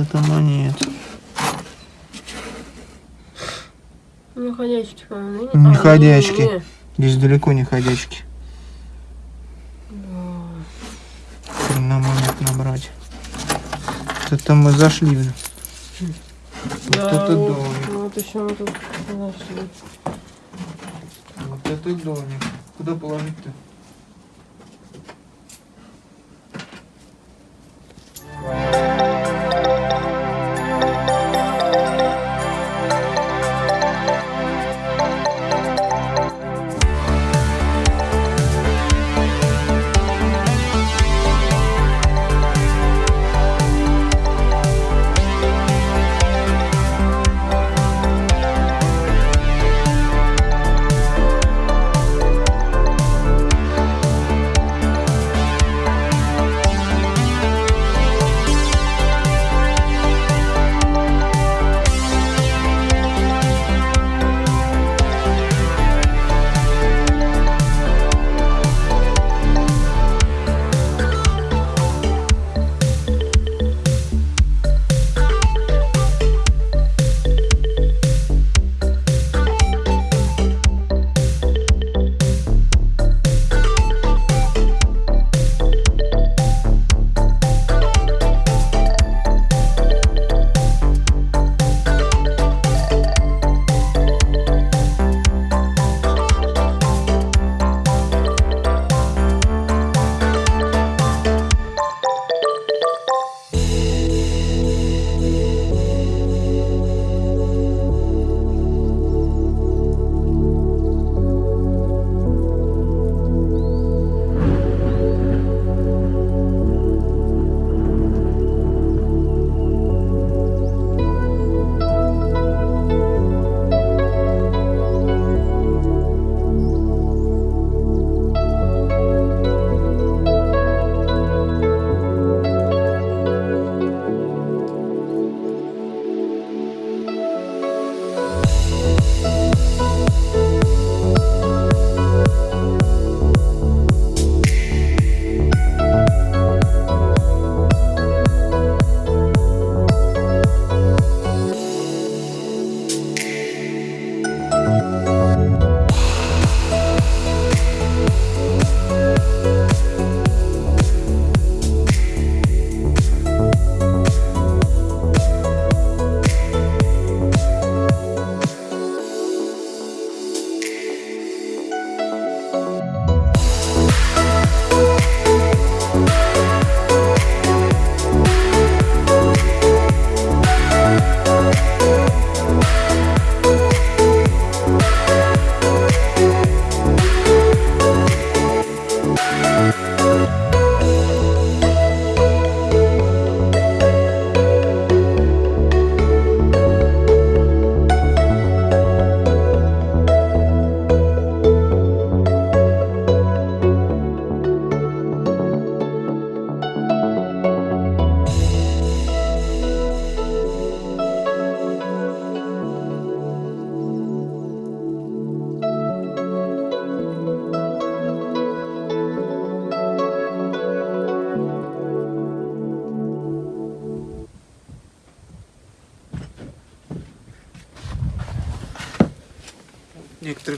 это монет. Не ходячки, по-моему. Ну, не а, ходячки. Не, не. Здесь далеко не ходячки. Да. На монет набрать. Это мы зашли. Да, вот это вот, домик. Вот еще мы тут зашли. Вот это домик. Куда положить-то?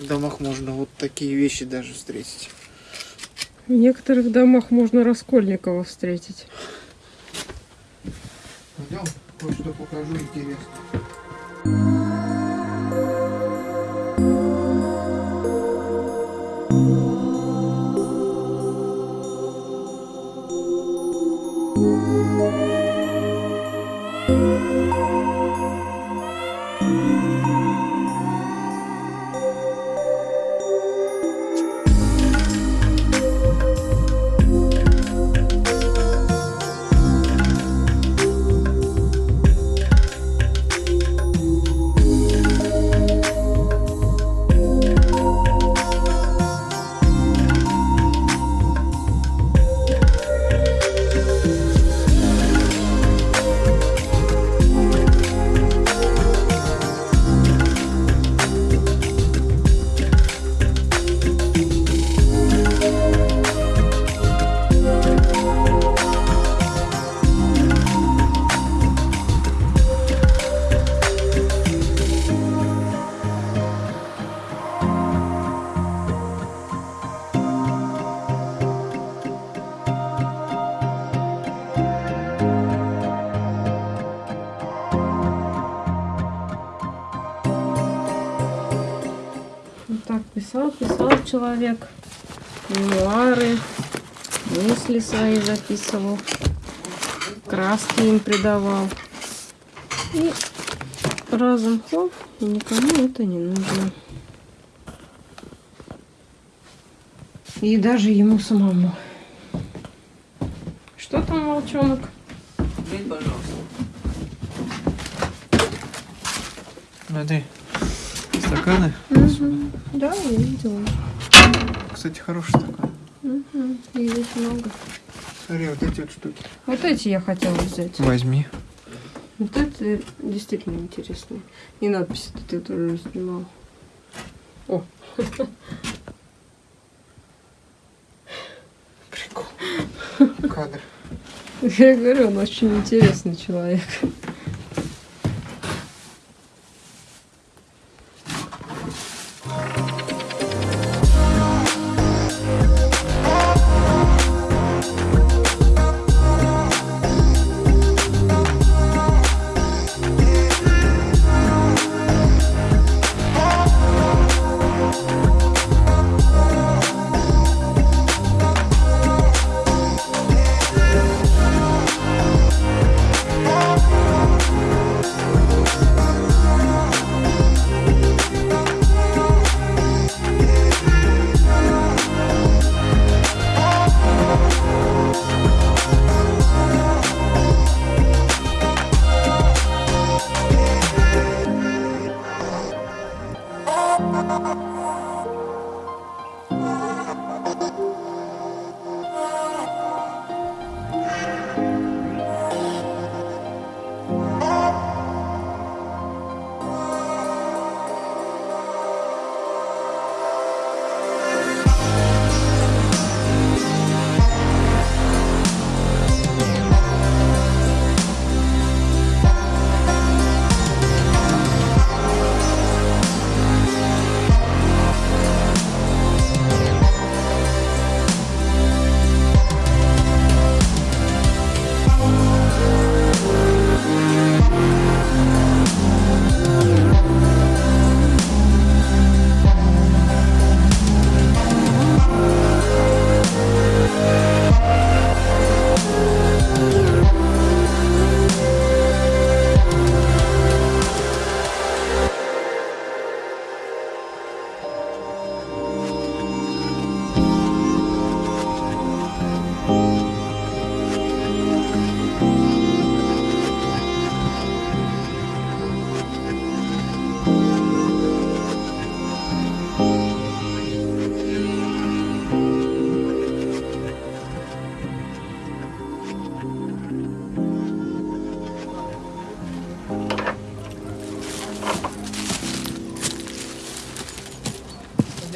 некоторых домах можно вот такие вещи даже встретить. В некоторых домах можно Раскольникова встретить. Пойдем, кое-что покажу интересно. Человек. Мемуары, мысли свои записывал. Краски им придавал. И разом хоп, и никому это не нужно. И даже ему самому. Что там, волчонок? Блин, пожалуйста. Смотри. Стаканы. Мгм. Да, я видела. Кстати, хороший стакан. Мгм. И здесь много. Смотри, вот эти вот штуки. Вот эти я хотела взять. Возьми. Вот это действительно интересно. И надписи ты тоже снимал. О, Прикол. Кадр. я говорю, он очень интересный человек.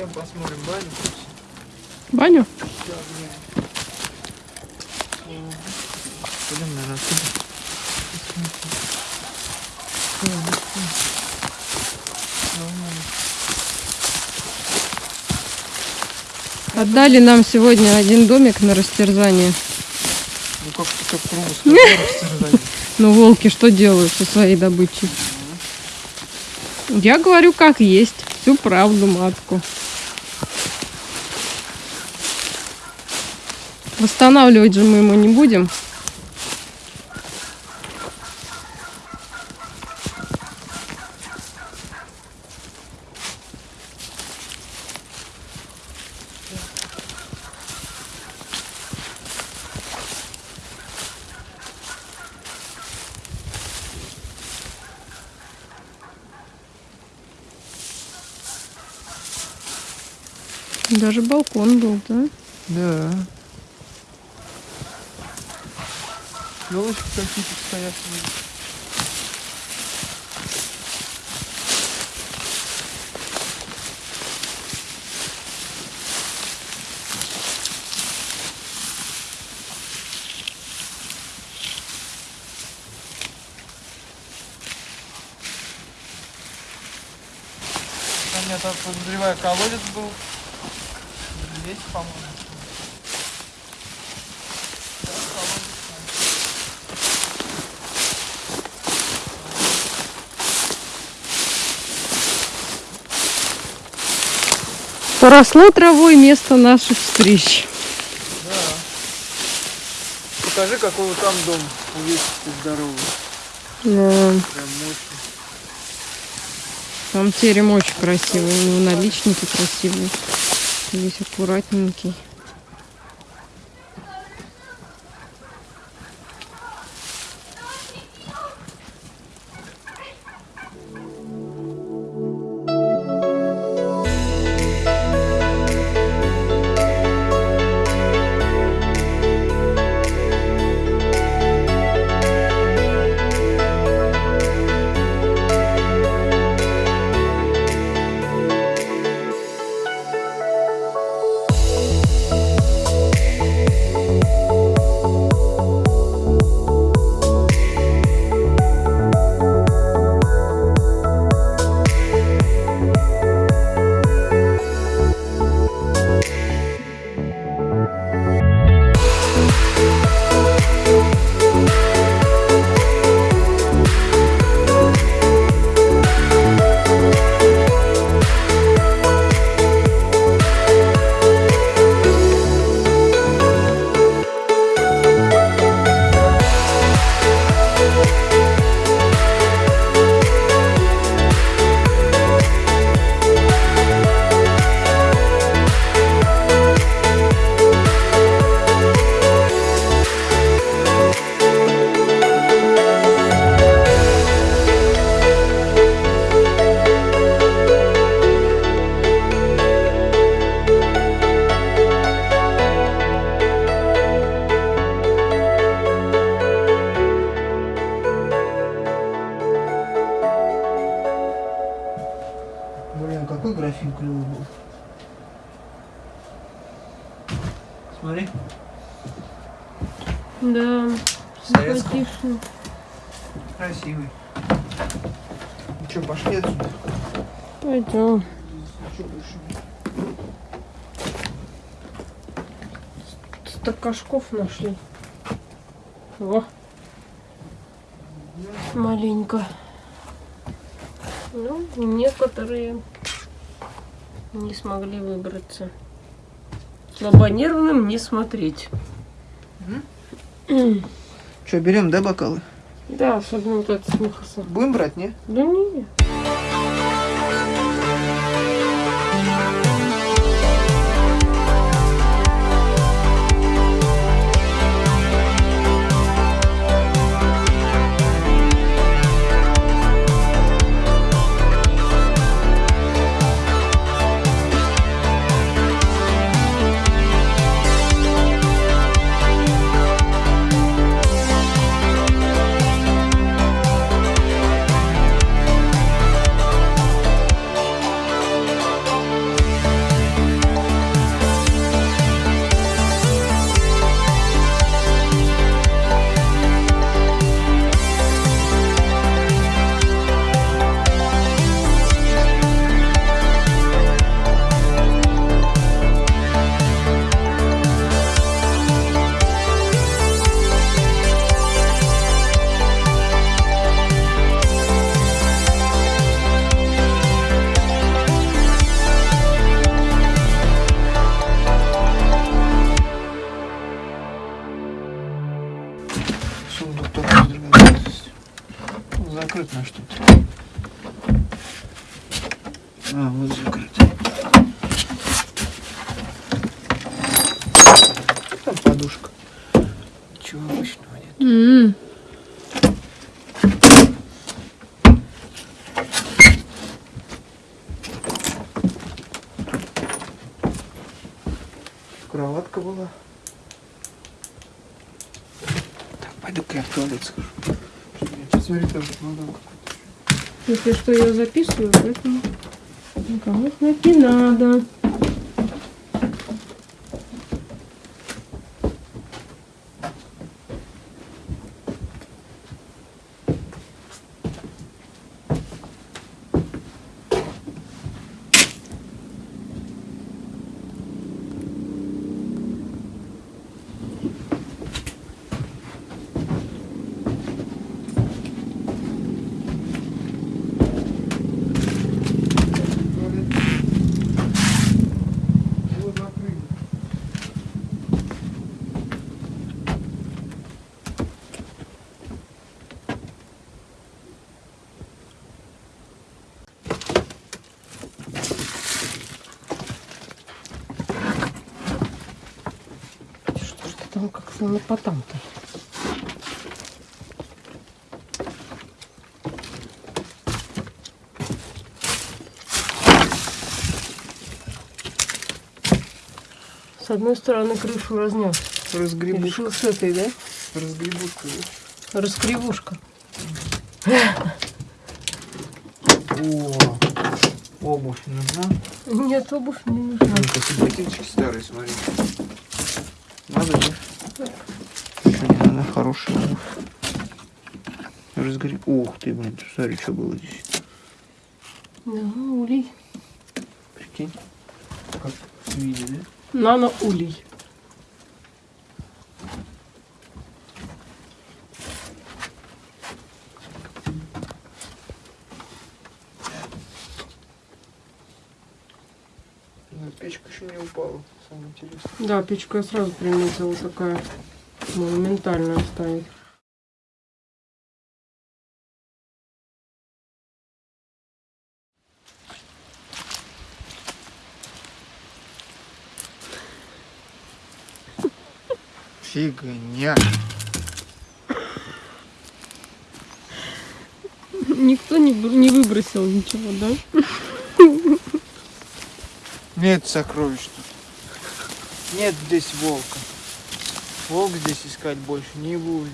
Пойдем посмотрим баню. Баню? Пойдем, наверное, отсюда. Отдали нам сегодня один домик на растерзание. Ну как так кругу Ну, волки что делают со своей добычей? Я говорю, как есть. Всю правду, матку. Восстанавливать же мы ему не будем. Даже балкон был, да? Да. Елочки какие-то стоят. Там я так подозреваю, колодец был. Здесь, по-моему. Поросло травой место наших встреч. Да. Покажи, какой вот там дом увесистый здоровый. Да. Прям мощный. Там терем очень красивый, у него наличники красивые. Весь аккуратненький. Стакашков нашли. Во. Маленько. Ну, некоторые не смогли выбраться. Слабонервным не смотреть. Что, берем, да, бокалы? Да, особенно вот этот с Михасом. Будем брать, не? Да не. Кроватка была. Так, пойду-ка я в туалет схожу. Посмотри, там чемодан какой-то. Если что, я записываю, поэтому никому знать не надо. Как слонопотам-то? С одной стороны крышу разнес. Разгребушка. решил с этой, да? Разгребушка, да? Раскривушка. О, обувь нужна. Нет, обувь не нужна. Синтетический старый, смотри. Надо, да? Не надо, хорошая. Разгреб... Ух ты, блин, смотри, что было здесь. Да, улей. Прикинь. Как в виде, да? Нано улей. Ну, печка еще не упала, самое интересное. Да, печку я сразу приметила, такая монументальная стоит. Фигня. Никто не, не выбросил ничего, да? Нет сокровищ. Нет здесь волка. Волк здесь искать больше не будет.